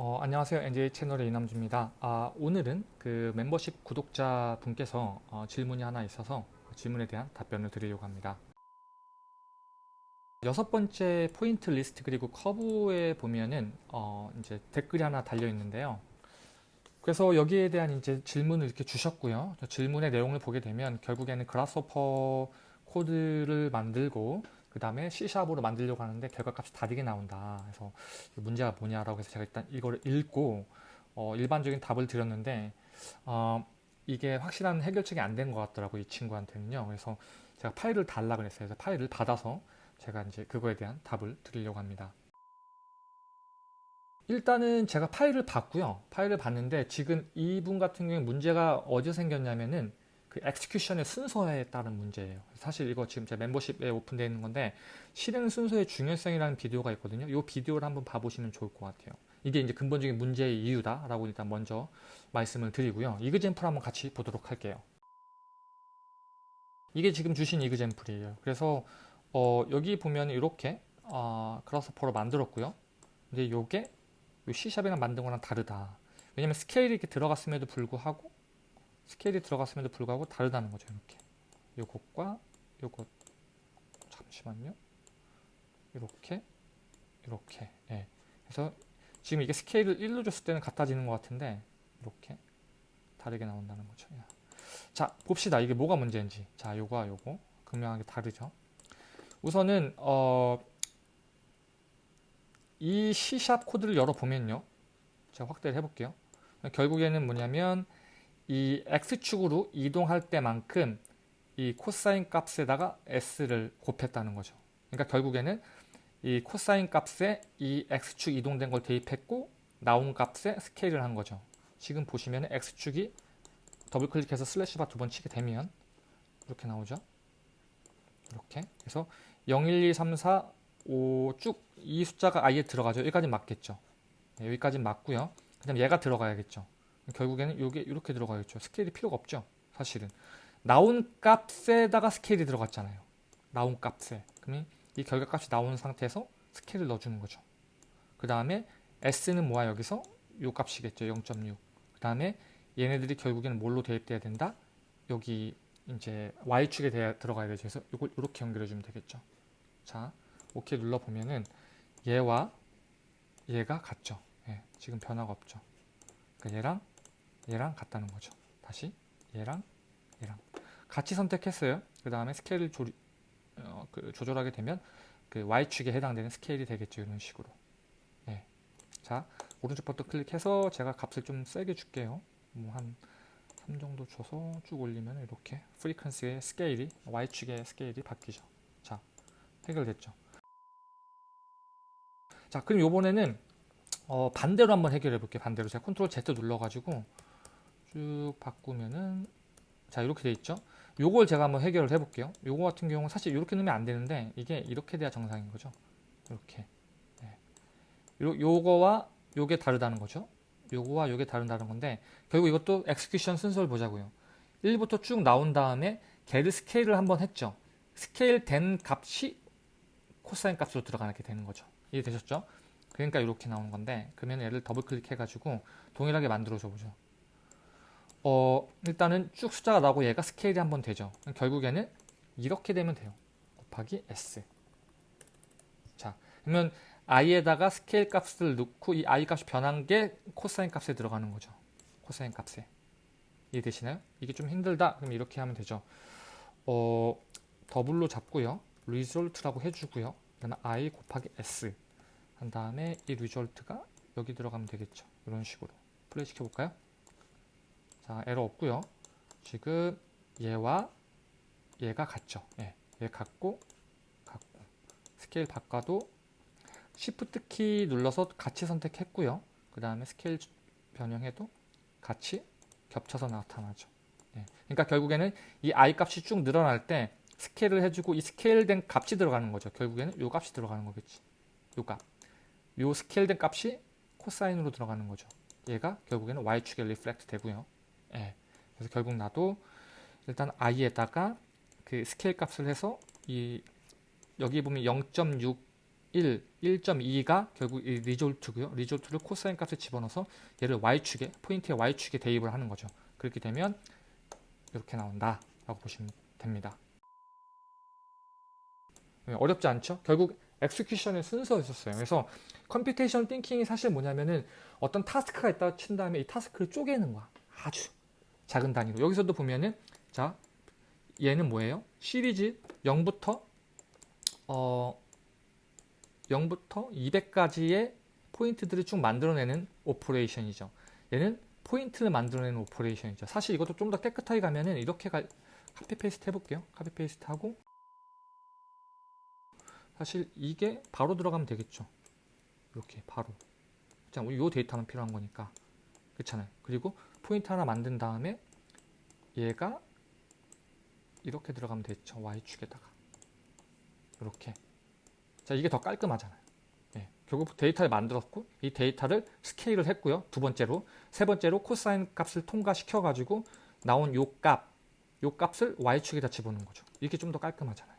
어, 안녕하세요. NJ 채널의 이남주입니다. 아, 오늘은 그 멤버십 구독자 분께서 어, 질문이 하나 있어서 그 질문에 대한 답변을 드리려고 합니다. 여섯 번째 point list 그리고 curve에 보면은 어, 이제 댓글이 하나 달려 있는데요. 그래서 여기에 대한 이제 질문을 이렇게 주셨고요. 질문의 내용을 보게 되면 결국에는 Grasshopper 코드를 만들고 그 다음에 C샵으로 만들려고 하는데 결과값이 다르게 나온다. 그래서 문제가 뭐냐라고 해서 제가 일단 이거를 읽고 어, 일반적인 답을 드렸는데 어, 이게 확실한 해결책이 안 된 것 같더라고요. 이 친구한테는요. 그래서 제가 파일을 달라 그랬어요. 그래서 파일을 받아서 제가 이제 그거에 대한 답을 드리려고 합니다. 일단은 제가 파일을 봤고요. 파일을 봤는데 지금 이분 같은 경우에 문제가 어디서 생겼냐면은 그 execution의 순서에 따른 문제예요. 사실 이거 지금 제 멤버십에 오픈되어 있는 건데 실행 순서의 중요성이라는 비디오가 있거든요. 이 비디오를 한번 봐보시면 좋을 것 같아요. 이게 이제 근본적인 문제의 이유다라고 일단 먼저 말씀을 드리고요. 이그젠플 한번 같이 보도록 할게요. 이게 지금 주신 이그젠플이에요. 그래서 어, 여기 보면 이렇게 어, 그라스퍼로 만들었고요. 근데 이게 C샵이랑 만든 거랑 다르다. 왜냐면 스케일이 이렇게 들어갔음에도 불구하고 스케일이 들어갔음에도 불구하고 다르다는 거죠. 이렇게 요것과 요것 잠시만요. 이렇게 이렇게 예. 그래서 지금 이게 스케일을 1로 줬을 때는 같아지는 것 같은데 이렇게 다르게 나온다는 거죠. 자 봅시다. 이게 뭐가 문제인지. 자 요거와 요거 극명하게 다르죠. 우선은 어, 이 C샵 코드를 열어보면요. 제가 확대를 해볼게요. 결국에는 뭐냐면 이 X축으로 이동할 때만큼 이 코사인 값에다가 S를 곱했다는 거죠. 그러니까 결국에는 이 코사인 값에 이 X축 이동된 걸 대입했고 나온 값에 스케일을 한 거죠. 지금 보시면 X축이 더블 클릭해서 슬래시 바 두 번 치게 되면 이렇게 나오죠. 이렇게 그래서 0, 1, 2, 3, 4, 5 쭉 이 숫자가 아예 들어가죠. 여기까지 맞겠죠. 네, 여기까지 맞고요. 그 다음 얘가 들어가야겠죠. 결국에는 이게 이렇게 들어가겠죠. 스케일이 필요가 없죠. 사실은. 나온 값에다가 스케일이 들어갔잖아요. 나온 값에. 그러면 이 결과값이 나온 상태에서 스케일을 넣어주는 거죠. 그 다음에 S는 뭐야 여기서? 요 값이겠죠. 0.6. 그 다음에 얘네들이 결국에는 뭘로 대입돼야 된다? 여기 이제 Y축에 들어가야 되죠. 그래서 이걸 이렇게 연결해 주면 되겠죠. 자, 오케이 눌러보면은 얘와 얘가 같죠. 예, 지금 변화가 없죠. 그러니까 얘랑 얘랑 같다는 거죠. 다시 얘랑 얘랑 같이 선택했어요. 그 다음에 스케일을 조리, 어, 그 조절하게 되면 그 Y축에 해당되는 스케일이 되겠죠. 이런 식으로. 네. 자, 오른쪽 버튼 클릭해서 제가 값을 좀 세게 줄게요. 뭐 한 3 정도 줘서 쭉 올리면 이렇게 frequency의 스케일이 Y축의 스케일이 바뀌죠. 자, 해결됐죠. 자, 그럼 요번에는 어, 반대로 한번 해결해 볼게요. 반대로 제가 컨트롤 Z 눌러가지고 쭉 바꾸면은 자 이렇게 돼 있죠? 요걸 제가 한번 해결을 해 볼게요. 요거 같은 경우는 사실 이렇게 넣으면 안 되는데 이게 이렇게 돼야 정상인 거죠? 이렇게. 네. 요, 요거와 요게 다르다는 거죠? 요거와 요게 다르다는 건데 결국 이것도 execution 순서를 보자고요. 1부터 쭉 나온 다음에 게르 스케일을 한번 했죠? 스케일 된 값이 코사인 값으로 들어가게 되는 거죠. 이해되셨죠? 그러니까 이렇게 나오는 건데 그러면 얘를 더블 클릭해 가지고 동일하게 만들어 줘 보죠 어, 일단은 쭉 숫자가 나오고 얘가 스케일이 한번 되죠. 결국에는 이렇게 되면 돼요. 곱하기 S. 자, 그러면 i에다가 스케일 값을 넣고 이 i 값이 변한 게 코사인 값에 들어가는 거죠. 코사인 값에. 이해되시나요? 이게 좀 힘들다. 그럼 이렇게 하면 되죠. 어, 더블로 잡고요. result라고 해주고요. 그다음에 i 곱하기 s 한 다음에 이 result가 여기 들어가면 되겠죠. 이런 식으로 플레이 시켜볼까요? 자, 에러 없고요. 지금 얘와 얘가 같죠. 예, 얘 같고 같고 스케일 바꿔도 Shift 키 눌러서 같이 선택했고요. 그 다음에 스케일 변형해도 같이 겹쳐서 나타나죠. 예, 그러니까 결국에는 이 i 값이 쭉 늘어날 때 스케일을 해주고 이 스케일된 값이 들어가는 거죠. 결국에는 요 값이 들어가는 거겠지. 요 값. 요 스케일된 값이 코사인으로 들어가는 거죠. 얘가 결국에는 y축에 reflect 되고요. 예. 그래서 결국 나도 일단 i에다가 그 스케일 값을 해서 이 여기 보면 0.6 1, 1.2가 결국 이 result고요. result를 코사인 값에 집어넣어서 얘를 y축에 포인트의 y축에 대입을 하는 거죠. 그렇게 되면 이렇게 나온다라고 보시면 됩니다. 네, 어렵지 않죠? 결국 execution의 순서였었어요. 그래서 computation thinking이 사실 뭐냐면은 어떤 task가 있다 친 다음에 이 task를 쪼개는 거야. 아주 작은 단위로. 여기서도 보면은 자 얘는 뭐예요? 시리즈 0부터 어 0부터 200까지의 포인트들을 쭉 만들어내는 operation이죠. 얘는 포인트를 만들어내는 operation이죠. 사실 이것도 좀 더 깨끗하게 가면은 이렇게 가, copy paste 해볼게요. copy paste 하고 사실 이게 바로 들어가면 되겠죠. 이렇게 바로. 자, 이 데이터는 필요한 거니까. 그렇잖아요. 그리고 포인트 하나 만든 다음에 얘가 이렇게 들어가면 되죠. Y축에다가. 이렇게. 자, 이게 더 깔끔하잖아요. 예, 결국 데이터를 만들었고 이 데이터를 스케일을 했고요. 두 번째로. 세 번째로 코사인 값을 통과시켜 가지고 나온 요 값, 요 값을 Y축에다 집어넣는 거죠. 이게 좀 더 깔끔하잖아요.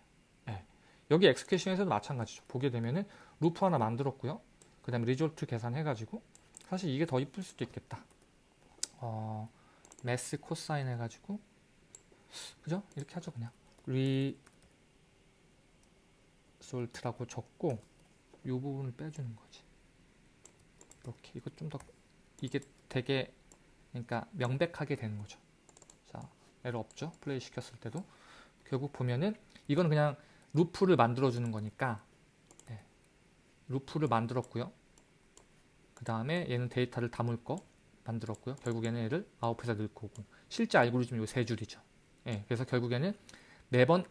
예. 여기 엑스케이션에서도 마찬가지죠. 보게 되면은 루프 하나 만들었고요. 그 다음에 result 계산해 가지고 사실 이게 더 이쁠 수도 있겠다. 어, math 코사인 해가지고. 그죠? 이렇게 하죠 그냥. result라고 적고 이 부분을 빼주는 거지. 이렇게. 이거 좀 더 이게 되게 그러니까 명백하게 되는 거죠. 자 에러 없죠? 플레이 시켰을 때도. 결국 보면은 이건 그냥 루프를 만들어 주는 거니까. 네. 루프를 만들었고요. 그 다음에 얘는 데이터를 담을 거 만들었고요. 결국에는 얘를 아웃풋에 넣을 거고 실제 알고리즘 요 세 줄이죠. 예, 그래서 결국에는 매번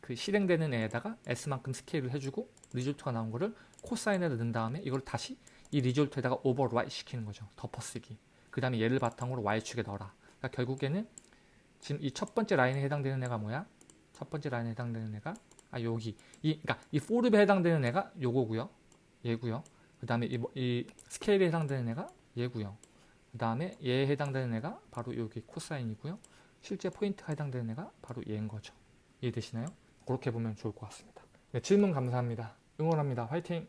그 실행되는 애에다가 s만큼 스케일을 해주고 result가 나온 거를 코사인에다 넣은 다음에 이걸 다시 이 result에다가 overwrite 시키는 거죠. 덮어쓰기. 그 다음에 얘를 바탕으로 y축에 넣어라. 그러니까 결국에는 지금 이 첫 번째 라인에 해당되는 애가 뭐야? 첫 번째 라인에 해당되는 애가 아 여기 이 그러니까 이 for에 해당되는 애가 요거고요. 얘고요. 그 다음에 이, 이 스케일에 해당되는 애가 얘고요. 그 다음에 얘에 해당되는 애가 바로 여기 코사인이고요. 실제 포인트가 해당되는 애가 바로 얘인 거죠. 이해되시나요? 그렇게 보면 좋을 것 같습니다. 네, 질문 감사합니다. 응원합니다. 화이팅!